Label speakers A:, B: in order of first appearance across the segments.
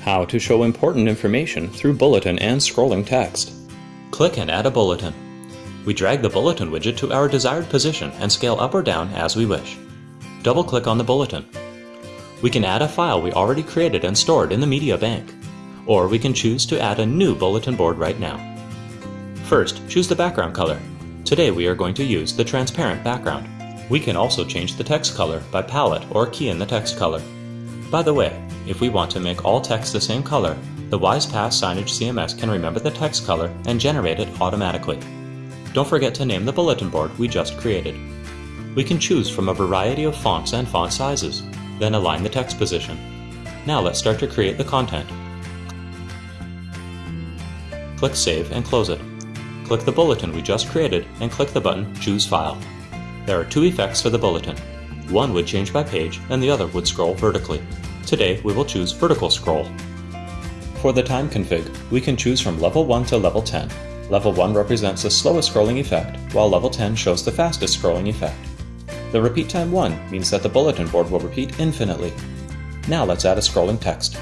A: How to show important information through bulletin and scrolling text. Click and add a bulletin. We drag the bulletin widget to our desired position and scale up or down as we wish. Double-click on the bulletin. We can add a file we already created and stored in the media bank. Or we can choose to add a new bulletin board right now. First, choose the background color. Today we are going to use the transparent background. We can also change the text color by palette or key in the text color. By the way, if we want to make all text the same color, the WISE-PaaS Signage CMS can remember the text color and generate it automatically. Don't forget to name the bulletin board we just created. We can choose from a variety of fonts and font sizes, then align the text position. Now let's start to create the content. Click Save and close it. Click the bulletin we just created and click the button Choose File. There are two effects for the bulletin. One would change by page and the other would scroll vertically. Today we will choose vertical scroll. For the time config, we can choose from level 1 to level 10. Level 1 represents the slowest scrolling effect, while level 10 shows the fastest scrolling effect. The repeat time 1 means that the bulletin board will repeat infinitely. Now let's add a scrolling text.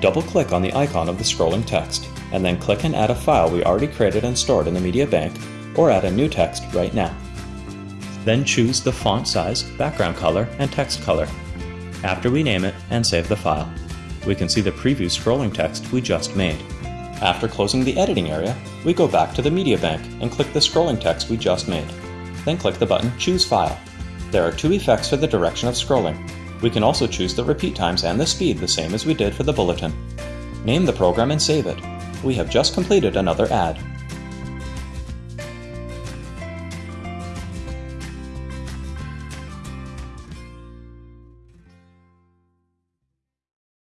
A: Double-click on the icon of the scrolling text, and then click and add a file we already created and stored in the media bank, or add a new text right now. Then choose the font size, background color, and text color. After we name it and save the file, we can see the preview scrolling text we just made. After closing the editing area, we go back to the media bank and click the scrolling text we just made. Then click the button Choose File. There are two effects for the direction of scrolling. We can also choose the repeat times and the speed the same as we did for the bulletin. Name the program and save it. We have just completed another ad.